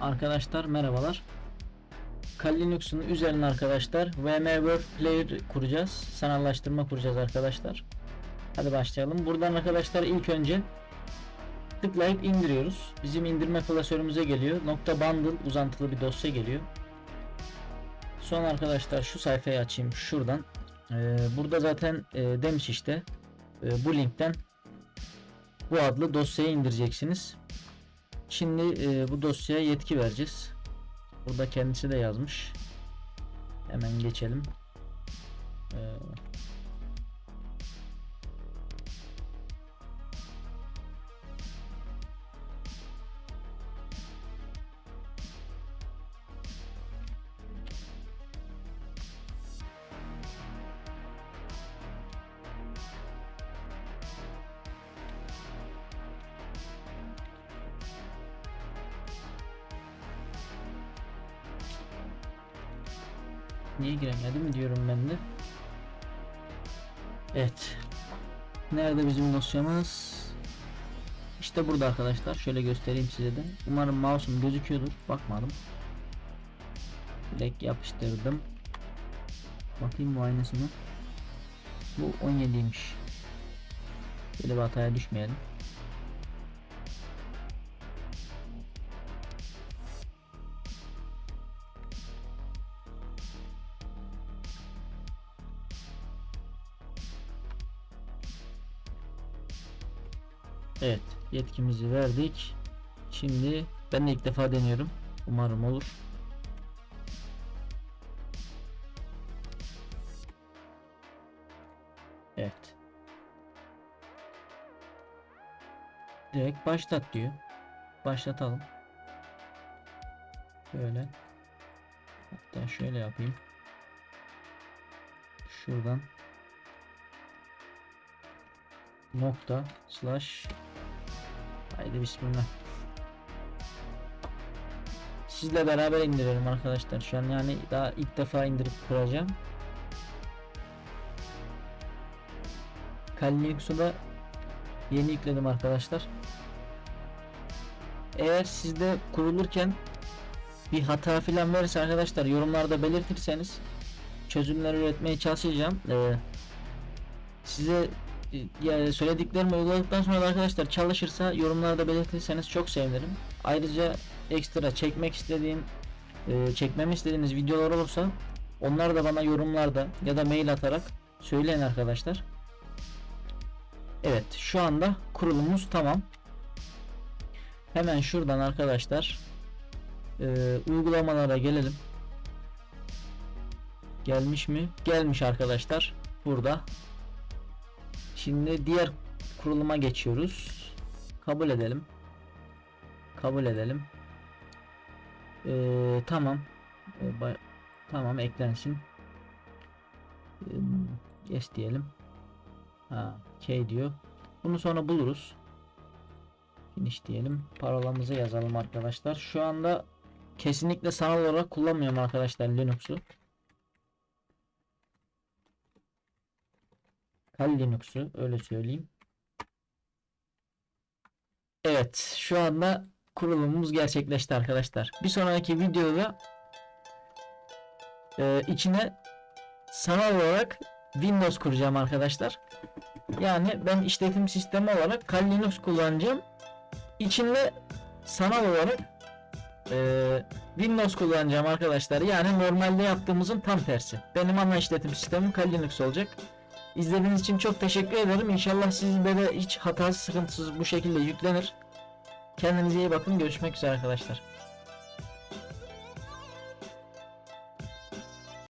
Arkadaşlar merhabalar. Kali Linux'un üzerine arkadaşlar VMware Player kuracağız. Sanallaştırma kuracağız arkadaşlar. Hadi başlayalım. Buradan arkadaşlar ilk önce tıklayıp indiriyoruz. Bizim indirme klasörümüze geliyor. Nokta bundle uzantılı bir dosya geliyor. Sonra arkadaşlar şu sayfayı açayım şuradan. Ee, burada zaten e, demiş işte e, bu linkten bu adlı dosyayı indireceksiniz. Şimdi e, bu dosyaya yetki vereceğiz. Burada kendisi de yazmış. Hemen geçelim. Ee, Niye giremedim diyorum ben de. Evet. Nerede bizim dosyamız? İşte burada arkadaşlar. Şöyle göstereyim size de. Umarım mouse'um gözüküyordur. Bakmadım. Direkt yapıştırdım. Bakayım bu aynısı mı? Bu 17'ymiş. Böyle bir hataya düşmeyelim. Evet yetkimizi verdik. Şimdi ben de ilk defa deniyorum. Umarım olur. Evet. Direkt başlat diyor. Başlatalım. Şöyle. Hatta şöyle yapayım. Şuradan nokta slash haydi bismillah. Sizle beraber indirelim arkadaşlar. Şu an yani daha ilk defa indirip kuracağım. Kali yeni yükledim arkadaşlar. Eğer sizde kurulurken bir hata filan verirse arkadaşlar yorumlarda belirtirseniz çözümler üretmeye çalışacağım. Ee, size yani söylediklerimi uyguladıktan sonra da arkadaşlar çalışırsa yorumlarda belirtirseniz çok sevinirim. Ayrıca ekstra çekmek istediğim e, çekmemi istediğiniz videolar olursa onları da bana yorumlarda ya da mail atarak söyleyin arkadaşlar. Evet şu anda kurulumumuz tamam. Hemen şuradan arkadaşlar e, uygulamalara gelelim. Gelmiş mi? Gelmiş arkadaşlar. Burada Şimdi diğer kuruluma geçiyoruz. Kabul edelim. Kabul edelim. Ee, tamam. Ee, tamam eklensin. Ee, yes diyelim. Ha, K diyor. Bunu sonra buluruz. Finish diyelim. Parolamızı yazalım arkadaşlar. Şu anda kesinlikle sanal olarak kullanmıyorum arkadaşlar Linux'u. Kali Linux'u öyle söyleyeyim. Evet şu anda kurulumumuz gerçekleşti arkadaşlar. Bir sonraki videoda e, içine sanal olarak Windows kuracağım arkadaşlar. Yani ben işletim sistemi olarak Kali Linux kullanacağım. İçinde sanal olarak e, Windows kullanacağım arkadaşlar. Yani normalde yaptığımızın tam tersi. Benim ana işletim sistemim Kali Linux olacak. İzlediğiniz için çok teşekkür ederim. İnşallah sizde de hiç hatasız sıkıntısız bu şekilde yüklenir. Kendinize iyi bakın. Görüşmek üzere arkadaşlar.